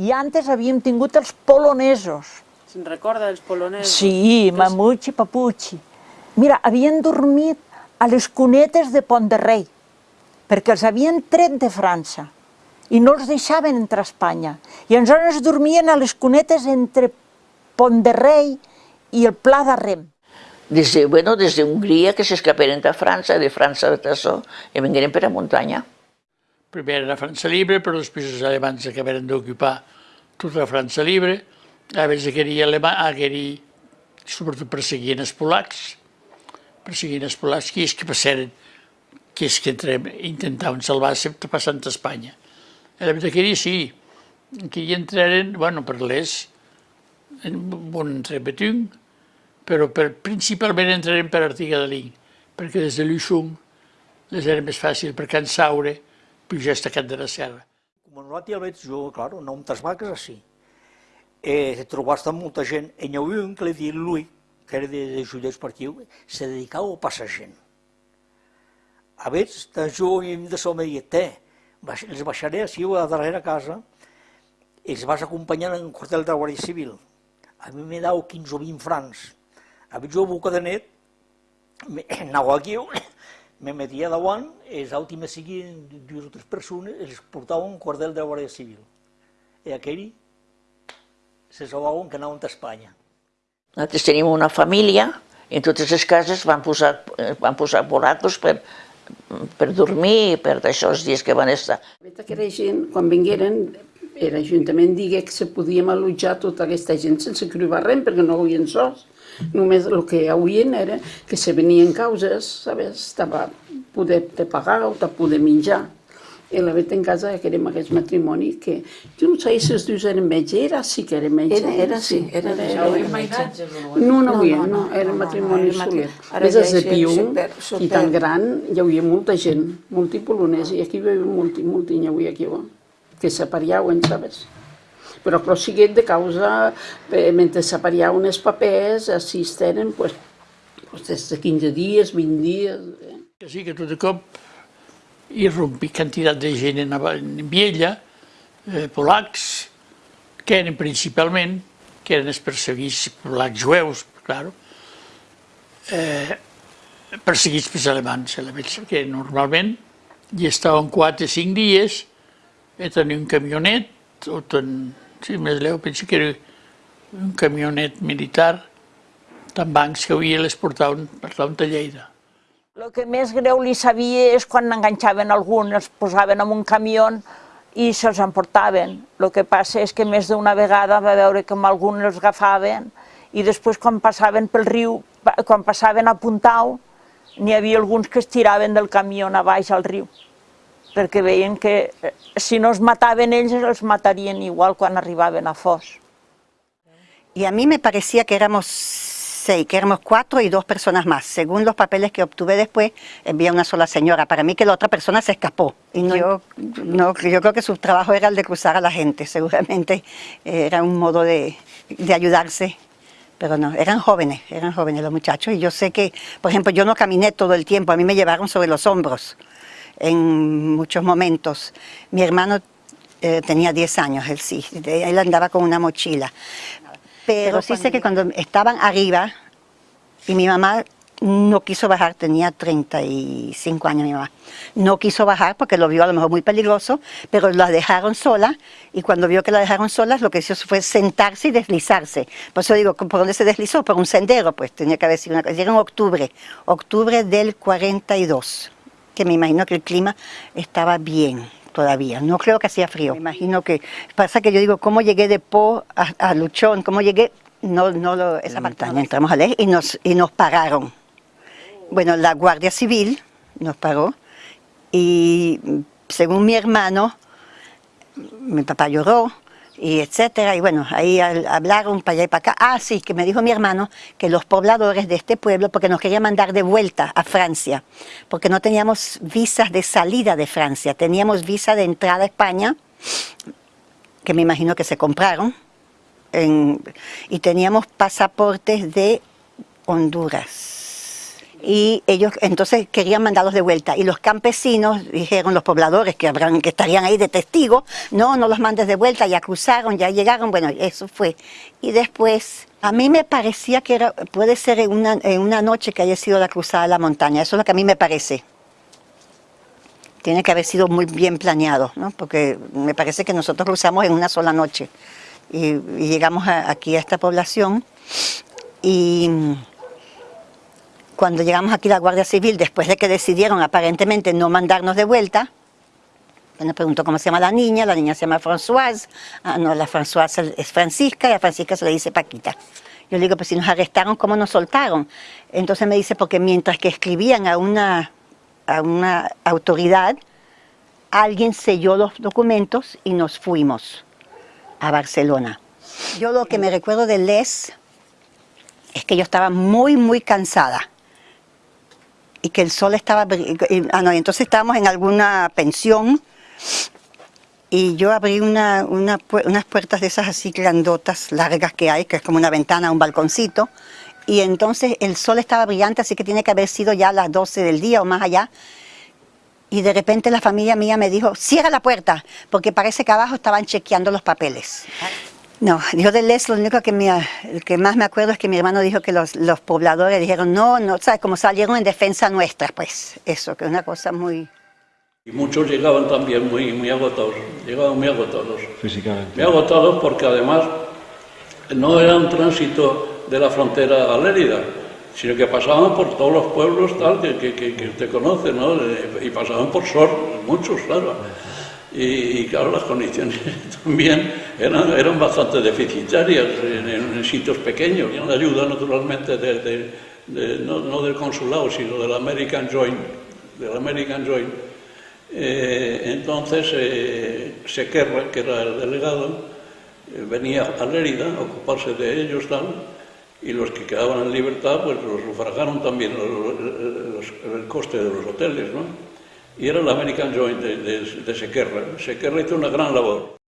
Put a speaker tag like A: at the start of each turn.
A: I antes havíem tingut els polonesos.
B: Se'n recorda dels polonesos?
A: Sí, Mamuchi, Papuchi. Mira, havien dormit a les cunetes de Pont de Rei, perquè els havien tret de França i no els deixaven entrar a Espanya. I aleshores dormien a les cunetes entre Pont de Rei i el Pla de Rem.
C: Desde, bueno, desde Hungría, que s'escaparen de França, de França de Tassó, i vingueren per a muntanya.
D: Primer era França Libre, però després els alemans acabaren d'ocupar tota la França Libre. A més, aquell alemà, aquell, sobretot perseguien els polacs, perseguint els polacs, qui és que passaren, qui és que entrem, intentaven salvar sempre passant a Espanya. La veritat que sí, que hi entraren, bueno, per l'est, en bon entre Betung, però per, principalment entraren per Artiga de Ling, perquè des de Luixum les era més fàcil per Can Saure pujar a Cap de la Serra.
E: Com nosaltres el veig jo, claro, no amb les vaques així. Eh, trobaste molta gent. E n'hi havia un que li deia Lui, que era de, de judiu esportiu, se dedicava a passar gent. A veure, de jo hem de som i té, els baixaré així a la darrera casa, i els vas acompanyar en el quartel de Guàrdia Civil. A mi me dau 15 o 20 francs. A veure, jo a net, anava aquí, me metia davant, els últims siguin dues o tres persones, els portaven un quartel de la Guàrdia Civil. I aquell se salvaven que anaven a Espanya.
C: Nosaltres tenim una família i en totes les cases van posar, van posar bolacos per, per dormir, per d'això els dies que van estar.
F: Que era gent, quan vingueren, l'Ajuntament digué que se podíem allotjar tota aquesta gent sense cribar res, perquè no havien sols. Només el que havien era que se venien causes, sabes, estava poder de pagar o de poder menjar. I la veritat en casa que érem aquest matrimoni que jo no sé si els dius eren metge, era sí que era metge.
G: Era, era sí, era, era, era, era metge.
F: No, no, havia, no, no, era matrimoni no, soler. Més des de Piu, i tan gran, hi havia molta gent, molti polonès, i aquí hi havia molti, molti, hi havia aquí, que se pariaven, sabes? Però prosiguent de causa, eh, mentre se pariaven els papers, així tenen, pues, pues des de 15 dies, 20 dies... Eh.
D: Sí, que tot de cop irrompi quantitat de gent en, en Viella, eh, polacs, que eren principalment, que eren els perseguits polacs jueus, claro, eh, perseguits pels alemans, elements, que normalment hi estaven 4 o 5 dies, i un camionet, o ten, sí, més leu, penso que era un camionet militar, tan bancs que havia les portaven, portaven a Lleida.
A: El que més greu li sabia és quan enganxaven algun, els posaven en un camió i se'ls emportaven. El que passa és que més d'una vegada va veure com alguns els agafaven i després quan passaven pel riu, quan passaven a Puntau, n'hi havia alguns que es tiraven del camió a baix al riu, perquè veien que eh, si no es mataven ells, els matarien igual quan arribaven a Fos.
H: Y a mí me parecía que éramos seis, que éramos cuatro y dos personas más. Según los papeles que obtuve después, había una sola señora. Para mí que la otra persona se escapó. Y no, yo, no, yo creo que su trabajo era el de cruzar a la gente. Seguramente era un modo de, de ayudarse. Pero no, eran jóvenes, eran jóvenes los muchachos. Y yo sé que, por ejemplo, yo no caminé todo el tiempo. A mí me llevaron sobre los hombros en muchos momentos. Mi hermano eh, tenía 10 años, él sí. Él andaba con una mochila. Pero, sí sé que cuando estaban arriba y mi mamá no quiso bajar, tenía 35 años mi mamá, no quiso bajar porque lo vio a lo mejor muy peligroso, pero la dejaron sola y cuando vio que la dejaron sola lo que hizo fue sentarse y deslizarse. Por eso digo, ¿por dónde se deslizó? Por un sendero, pues tenía que haber sido una cosa. Llega en octubre, octubre del 42, que me imagino que el clima estaba bien todavía. No creo que hacía frío. Me imagino que pasa que yo digo, ¿cómo llegué de Po a, Luchón? ¿Cómo llegué? No, no lo, esa montaña. Entramos a leer y nos, y nos pararon. Bueno, la Guardia Civil nos paró y según mi hermano, mi papá lloró, y etcétera. Y bueno, ahí hablaron para allá y para acá. Ah, sí, que me dijo mi hermano que los pobladores de este pueblo, porque nos querían mandar de vuelta a Francia, porque no teníamos visas de salida de Francia, teníamos visa de entrada a España, que me imagino que se compraron, y teníamos pasaportes de Honduras. Y ellos entonces querían mandarlos de vuelta. Y los campesinos dijeron los pobladores que habrán que estarían ahí de testigos no no los mandes de vuelta ya cruzaron ya llegaron bueno eso fue. Y después a mí me parecía que era puede ser una, una noche que haya sido la cruzada de la montaña. Eso es lo que a mí me parece. Tiene que haber sido muy bien planeado ¿no? porque me parece que nosotros cruzamos en una sola noche. Y, y llegamos aquí a esta población y cuando llegamos aquí la Guardia Civil, después de que decidieron aparentemente no mandarnos de vuelta, me preguntó cómo se llama la niña, la niña se llama Françoise, ah, no, la Françoise es Francisca y a Francisca se le dice Paquita. Yo le digo, pues si nos arrestaron, ¿cómo nos soltaron? Entonces me dice, porque mientras que escribían a una, a una autoridad, alguien selló los documentos y nos fuimos a Barcelona. Yo lo que me recuerdo de Les es que yo estaba muy, muy cansada y que el sol estaba... Ah, no, y entonces estábamos en alguna pensión y yo abrí una, una, unas puertas de esas así grandotas, largas que hay, que es como una ventana, un balconcito, y entonces el sol estaba brillante, así que tiene que haber sido ya las 12 del día o más allá, y de repente la familia mía me dijo, cierra la puerta, porque parece que abajo estaban chequeando los papeles. No, yo de Les lo único que, me, que más me acuerdo es que mi hermano dijo que los, los pobladores dijeron, no, no, ¿sabes? Como salieron en defensa nuestra, pues eso, que es una cosa muy...
I: Y muchos llegaban también muy, muy agotados, llegaban muy agotados.
J: Físicamente.
I: Muy agotados porque además no era un tránsito de la frontera a Lérida, sino que pasaban por todos los pueblos tal que, que, que, que usted conoce, ¿no? Y pasaban por Sor, muchos, claro. Y, y, claro, las condiciones también eran, eran bastante deficitarias en, en, en sitios pequeños, y la ayuda naturalmente de, de, de, no, no del consulado, sino del American Joint, del American Joint. Eh, entonces, eh, Sequerra, que era el delegado, eh, venía a Lérida a ocuparse de ellos, tal, y los que quedaban en libertad, pues los sufragaron también los, los, los, el coste de los hoteles, ¿no? Y era el American Joint de, de, de Sequerra. Sequerra hizo una gran labor.